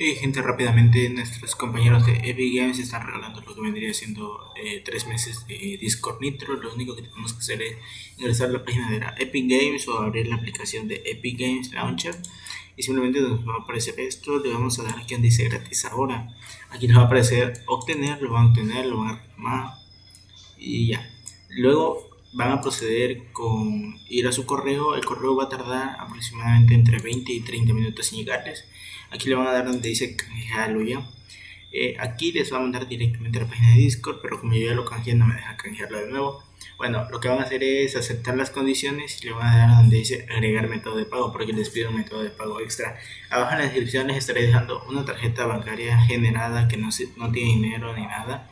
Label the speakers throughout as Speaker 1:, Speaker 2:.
Speaker 1: Y gente, rápidamente nuestros compañeros de Epic Games están regalando lo que vendría siendo eh, tres meses de Discord Nitro. Lo único que tenemos que hacer es ingresar a la página de la Epic Games o abrir la aplicación de Epic Games Launcher. Y simplemente nos va a aparecer esto. Le vamos a dar aquí donde dice gratis ahora. Aquí nos va a aparecer obtener, lo van a obtener, lo van a reclamar y ya. Luego van a proceder con ir a su correo. El correo va a tardar aproximadamente entre 20 y 30 minutos en llegarles. Aquí le van a dar donde dice canjearlo ya. Eh, aquí les va a mandar directamente a la página de Discord, pero como yo ya lo canjeé no me deja canjearlo de nuevo. Bueno, lo que van a hacer es aceptar las condiciones y le van a dar donde dice agregar método de pago porque les pido un método de pago extra. Abajo en la descripción les estaré dejando una tarjeta bancaria generada que no, no tiene dinero ni nada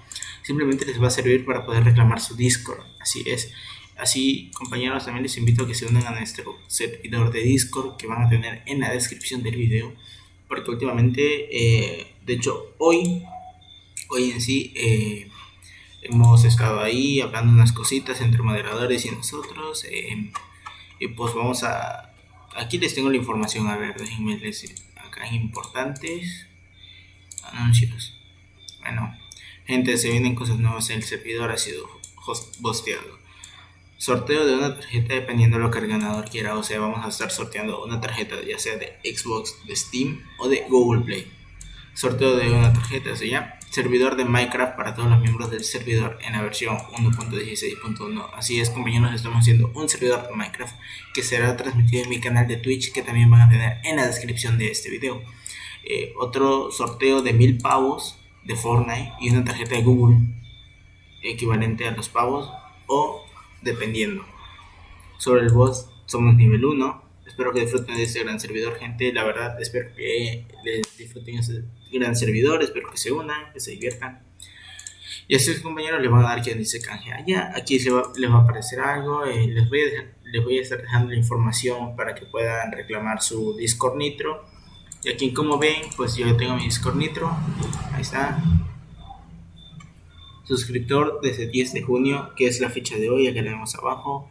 Speaker 1: simplemente les va a servir para poder reclamar su Discord. Así es. Así, compañeros, también les invito a que se unan a nuestro servidor de Discord que van a tener en la descripción del video. Porque últimamente, eh, de hecho, hoy, hoy en sí, eh, hemos estado ahí hablando unas cositas entre moderadores y nosotros. Eh, y pues vamos a... Aquí les tengo la información, a ver, déjenme decir. Acá importantes anuncios. Bueno, Gente, se vienen cosas nuevas. El servidor ha sido bosteado. Sorteo de una tarjeta dependiendo de lo que el ganador quiera. O sea, vamos a estar sorteando una tarjeta ya sea de Xbox, de Steam o de Google Play. Sorteo de una tarjeta, o sea, servidor de Minecraft para todos los miembros del servidor en la versión 1.16.1. Así es, compañeros, estamos haciendo un servidor de Minecraft que será transmitido en mi canal de Twitch que también van a tener en la descripción de este video. Eh, otro sorteo de mil pavos de Fortnite y una tarjeta de Google equivalente a los pavos o dependiendo. Sobre el boss somos nivel 1. Espero que disfruten de este gran servidor, gente. La verdad, espero que les disfruten este gran servidor. Espero que se unan, que se diviertan. Y a sus compañeros les van a dar quien dice canje allá. Aquí les va, les va a aparecer algo. Eh, les, voy a les voy a estar dejando la información para que puedan reclamar su Discord Nitro y aquí como ven, pues yo tengo mi Discord Nitro. Ahí está. Suscriptor desde 10 de junio, que es la fecha de hoy, acá la vemos abajo.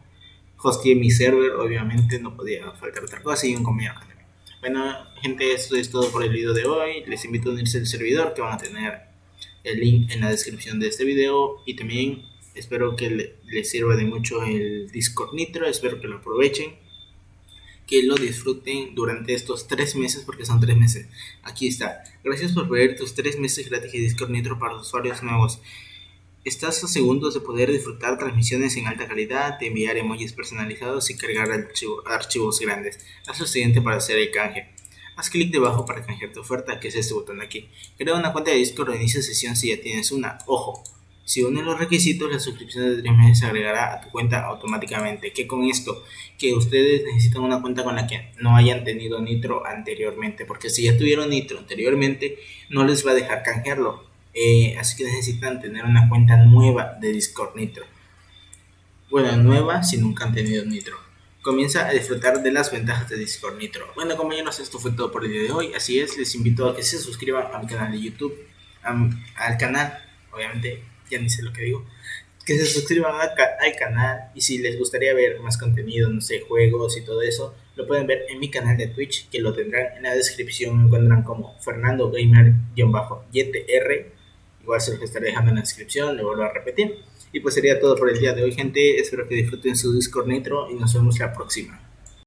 Speaker 1: Hosteé mi server, obviamente no podía faltar otra cosa y un compañero Bueno, gente, esto es todo por el video de hoy. Les invito a unirse al servidor que van a tener el link en la descripción de este video. Y también espero que les sirva de mucho el Discord Nitro, espero que lo aprovechen que lo disfruten durante estos tres meses, porque son tres meses. Aquí está. Gracias por ver tus tres meses gratis de Discord Nitro para usuarios nuevos. Estás a segundos de poder disfrutar transmisiones en alta calidad, de enviar emojis personalizados y cargar archivos grandes. Haz lo siguiente para hacer el canje. Haz clic debajo para canjear tu oferta, que es este botón aquí. Crea una cuenta de Discord o inicia sesión si ya tienes una. Ojo, si unes los requisitos, la suscripción de 3 meses se agregará a tu cuenta automáticamente. ¿Qué con esto? Que ustedes necesitan una cuenta con la que no hayan tenido Nitro anteriormente. Porque si ya tuvieron Nitro anteriormente, no les va a dejar canjearlo. Eh, así que necesitan tener una cuenta nueva de Discord Nitro. Bueno, nueva si nunca han tenido Nitro. Comienza a disfrutar de las ventajas de Discord Nitro. Bueno compañeros, esto fue todo por el día de hoy. Así es, les invito a que se suscriban al canal de YouTube. al canal, obviamente ya ni sé lo que digo, que se suscriban al canal y si les gustaría ver más contenido, no sé, juegos y todo eso, lo pueden ver en mi canal de Twitch, que lo tendrán en la descripción, me encuentran como Fernando Gamer-YTR, igual se los estaré dejando en la descripción, lo vuelvo a repetir. Y pues sería todo por el día de hoy, gente. Espero que disfruten su Discord Nitro y nos vemos la próxima.